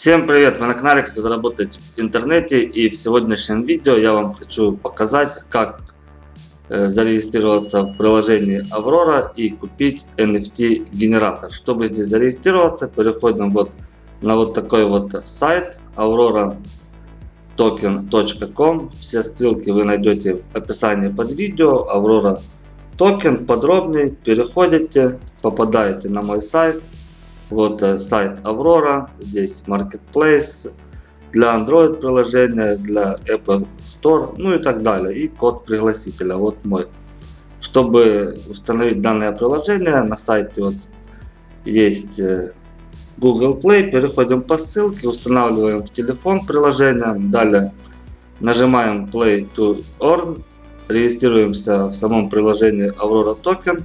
Всем привет! Вы на канале Как заработать в интернете и в сегодняшнем видео я вам хочу показать как э, зарегистрироваться в приложении Aurora и купить NFT генератор. Чтобы здесь зарегистрироваться переходим вот на вот такой вот сайт aurora-token.com. Все ссылки вы найдете в описании под видео. Aurora токен подробнее переходите, попадаете на мой сайт вот э, сайт Aurora, здесь Marketplace для Android приложения, для Apple Store, ну и так далее. И код пригласителя, вот мой. Чтобы установить данное приложение, на сайте вот есть э, Google Play, переходим по ссылке, устанавливаем в телефон приложение, далее нажимаем Play to Earn, регистрируемся в самом приложении Aurora Token.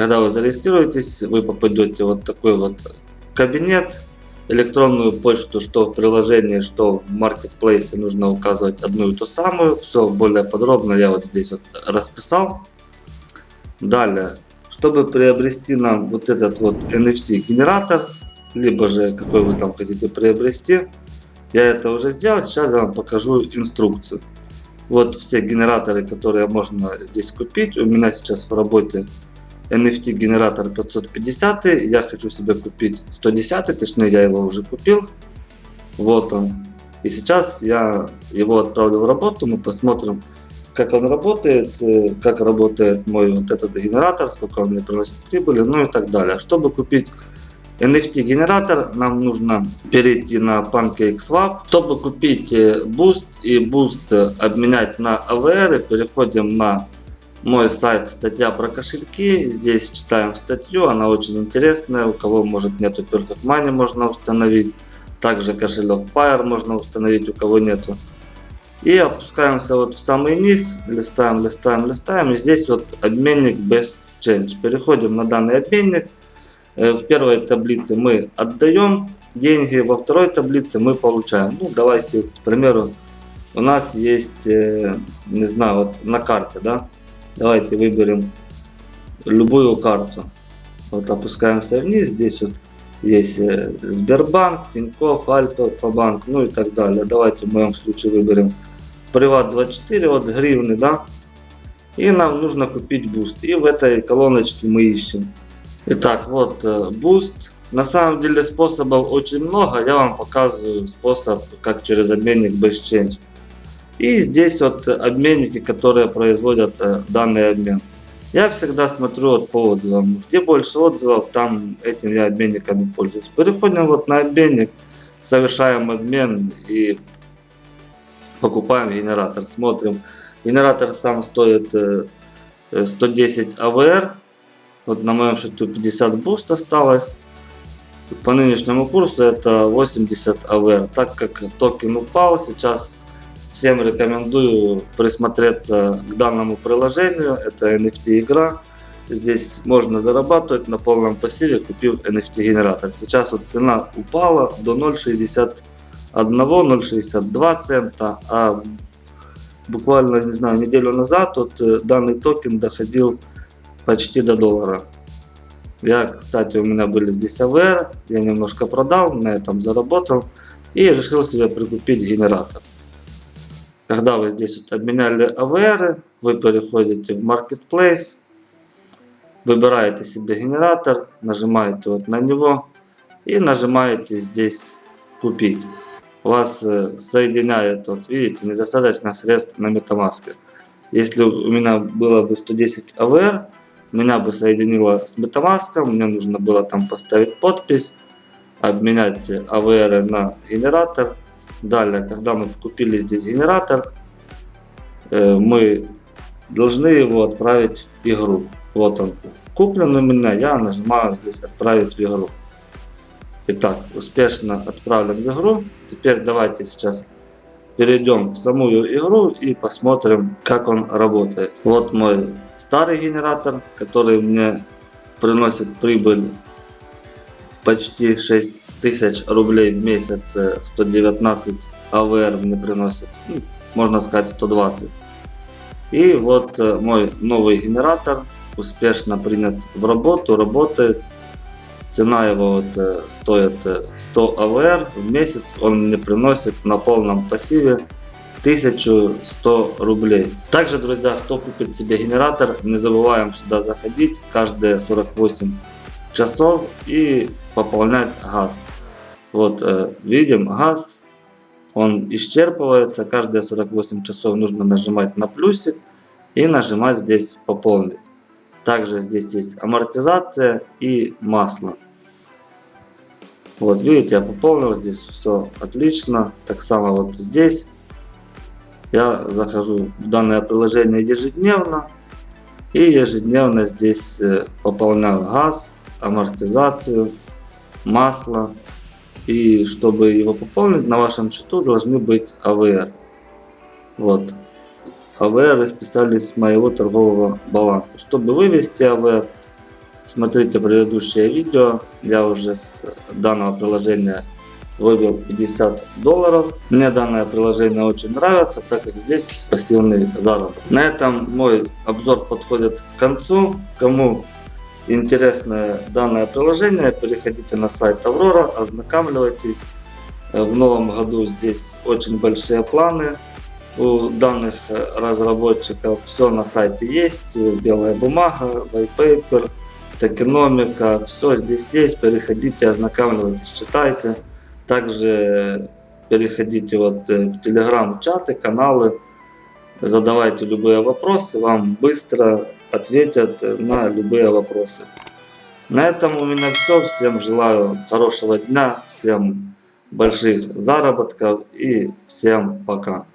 Когда вы зарегистрируетесь, вы попадете вот такой вот кабинет. Электронную почту, что в приложении, что в маркетплейсе нужно указывать одну и ту самую. Все более подробно я вот здесь вот расписал. Далее, чтобы приобрести нам вот этот вот NFT генератор, либо же какой вы там хотите приобрести, я это уже сделал. Сейчас я вам покажу инструкцию. Вот все генераторы, которые можно здесь купить. У меня сейчас в работе NFT генератор 550. Я хочу себе купить 110, точнее я его уже купил. Вот он. И сейчас я его отправлю в работу. Мы посмотрим, как он работает, э, как работает мой вот этот генератор, сколько он мне приносит прибыли, ну и так далее. Чтобы купить NFT генератор, нам нужно перейти на PancakeSwap. Чтобы купить э, Boost и Boost обменять на AVR, переходим на мой сайт статья про кошельки. Здесь читаем статью, она очень интересная. У кого может нету Perfect Money можно установить. Также кошелек Fire можно установить, у кого нету. И опускаемся вот в самый низ, листаем, листаем, листаем. И здесь вот обменник Best Change. Переходим на данный обменник. Э, в первой таблице мы отдаем деньги, во второй таблице мы получаем. Ну, давайте, к примеру, у нас есть, э, не знаю, вот на карте, да, Давайте выберем любую карту. Вот опускаемся вниз. Здесь вот есть э, Сбербанк, Тинькофф, Альфа-банк, ну и так далее. Давайте в моем случае выберем Приват 24, вот гривны, да. И нам нужно купить BUSD. И в этой колоночке мы ищем. Итак, вот э, BUSD. На самом деле способов очень много. Я вам показываю способ, как через обменник BestChange. И здесь вот обменники, которые производят э, данный обмен. Я всегда смотрю вот по отзывам. Где больше отзывов, там этим я обменниками пользуюсь. Переходим вот на обменник, совершаем обмен и покупаем генератор. Смотрим. Генератор сам стоит 110 э, AVR. Вот на моем счету 50 BUSD осталось. По нынешнему курсу это 80 AVR. Так как токен упал, сейчас Всем рекомендую присмотреться к данному приложению. Это NFT игра. Здесь можно зарабатывать на полном пассиве, купив NFT генератор. Сейчас вот цена упала до 0.61-0.62 цента, а буквально, не знаю, неделю назад вот э, данный токен доходил почти до доллара. Я, кстати, у меня были здесь AVR, я немножко продал, на этом заработал и решил себе прикупить генератор. Когда вы здесь вот обменяли AVR, вы переходите в Marketplace, выбираете себе генератор, нажимаете вот на него и нажимаете здесь купить. Вас э, соединяет, вот видите, недостаточно средств на MetaMask. Если у меня было бы 110 AVR, меня бы соединило с MetaMask, мне нужно было там поставить подпись, обменять AVR на генератор Далее, когда мы купили здесь генератор, э, мы должны его отправить в игру. Вот он куплен у меня, я нажимаю здесь отправить в игру. Итак, успешно отправлен в игру. Теперь давайте сейчас перейдем в самую игру и посмотрим, как он работает. Вот мой старый генератор, который мне приносит прибыль почти 6 тысяч рублей в месяц 119 АВР мне приносит, ну, можно сказать 120. И вот э, мой новый генератор успешно принят в работу, работает. Цена его вот, э, стоит э, 100 АВР в месяц. Он мне приносит на полном пассиве 1100 рублей. Также, друзья, кто купит себе генератор, не забываем сюда заходить каждые 48 часов и пополнять газ. Вот э, видим газ, он исчерпывается. Каждые 48 часов нужно нажимать на плюсик и нажимать здесь пополнить. Также здесь есть амортизация и масло. Вот видите, я пополнил, здесь все отлично. Так само вот здесь. Я захожу в данное приложение ежедневно. И ежедневно здесь э, пополняю газ, амортизацию, масло. И чтобы его пополнить, на вашем счету должны быть АВР. Вот. АВР расписались с моего торгового баланса. Чтобы вывести АВР, смотрите предыдущее видео. Я уже с данного приложения вывел 50 долларов. Мне данное приложение очень нравится, так как здесь пассивный заработок. На этом мой обзор подходит к концу. Кому интересно данное приложение, переходите на сайт Аврора, ознакомьтесь. В новом году здесь очень большие планы у данных разработчиков. Все на сайте есть, белая бумага, white paper, токеномика, все здесь есть. Переходите, ознакомьтесь, читайте. Также переходите вот в телеграм-чаты, каналы, задавайте любые вопросы, вам быстро ответят на любые вопросы. На этом у меня все. Всем желаю хорошего дня, всем больших заработков и всем пока.